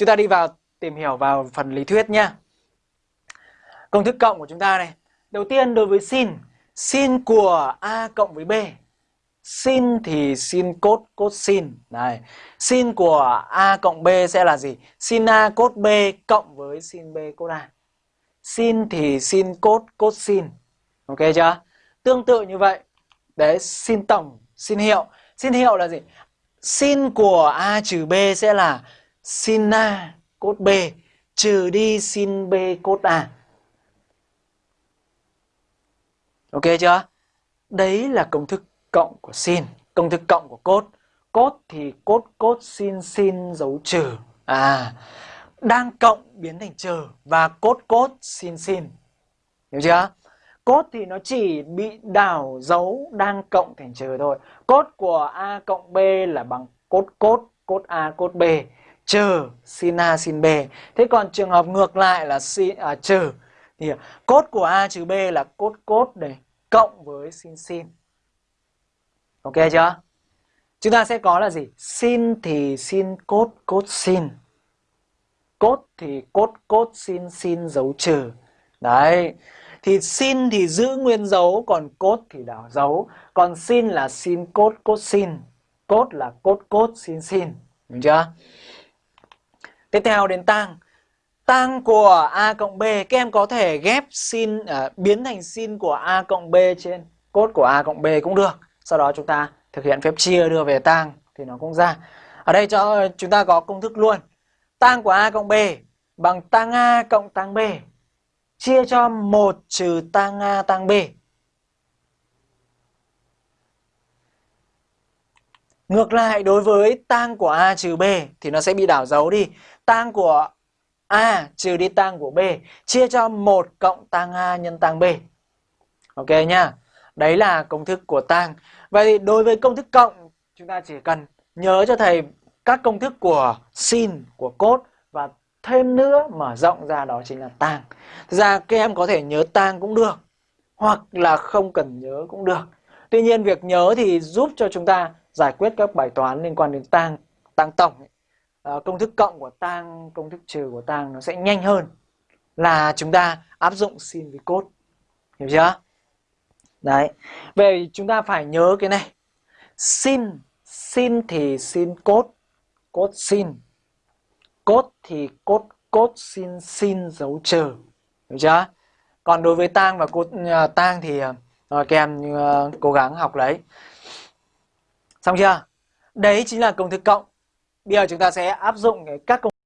chúng ta đi vào tìm hiểu vào phần lý thuyết nhé. Công thức cộng của chúng ta này. Đầu tiên đối với sin, sin của A cộng với B. Sin thì sin cốt cốt sin. Này, sin của A cộng B sẽ là gì? Sin A cốt B cộng với sin B cốt A. Sin thì sin cốt cốt sin. Ok chưa? Tương tự như vậy. Đấy, sin tổng, sin hiệu. Sin hiệu là gì? Sin của A trừ B sẽ là sin A cốt B trừ đi sin B cốt A. Ok chưa? Đấy là công thức cộng của sin, công thức cộng của cốt. Cốt thì cốt cốt sin sin dấu trừ. À, đang cộng biến thành trừ và cốt cốt sin sin. Hiểu chưa? Cốt thì nó chỉ bị đảo dấu đang cộng thành trừ thôi. Cốt của A cộng B là bằng cốt cốt, cốt A cốt B trừ sin A sin B. Thế còn trường hợp ngược lại là sin à, trừ thì à, cốt của A trừ B là cốt cốt này cộng với sin sin. Ok chưa? Chúng ta sẽ có là gì? Sin thì sin cốt cốt sin. Cốt thì cốt cốt sin sin dấu trừ. Đấy. Thì sin thì giữ nguyên dấu còn cốt thì đảo dấu. Còn sin là sin cốt cốt sin. Cốt là cốt cốt sin sin. Đúng chưa? Tiếp theo đến tang. Tang của A cộng B, các em có thể ghép sin, uh, à, biến thành sin của A cộng B trên cốt của A cộng B cũng được. Sau đó chúng ta thực hiện phép chia đưa về tang thì nó cũng ra. Ở đây cho chúng ta có công thức luôn. Tang của A cộng B bằng tang A cộng tang B chia cho 1 trừ tang A tang B. Ngược lại đối với tang của A trừ B thì nó sẽ bị đảo dấu đi. Tang của A trừ đi tang của B chia cho 1 cộng tang A nhân tang B. Ok nhá. Đấy là công thức của tang. Vậy thì đối với công thức cộng chúng ta chỉ cần nhớ cho thầy các công thức của sin, của cos và thêm nữa mở rộng ra đó chính là tang. Thực ra các em có thể nhớ tang cũng được hoặc là không cần nhớ cũng được. Tuy nhiên việc nhớ thì giúp cho chúng ta giải quyết các bài toán liên quan đến tang, tang tổng. À, công thức cộng của tang, công thức trừ của tang nó sẽ nhanh hơn là chúng ta áp dụng sin với cốt. Hiểu chưa? Đấy. Vậy chúng ta phải nhớ cái này. Sin, sin thì sin cốt, cốt sin. Cốt thì cốt cốt sin sin dấu trừ. Hiểu chưa? Còn đối với tang và cốt uh, tang thì uh, các em uh, cố gắng học lấy. Xong chưa? Đấy chính là công thức cộng. Bây giờ chúng ta sẽ áp dụng các công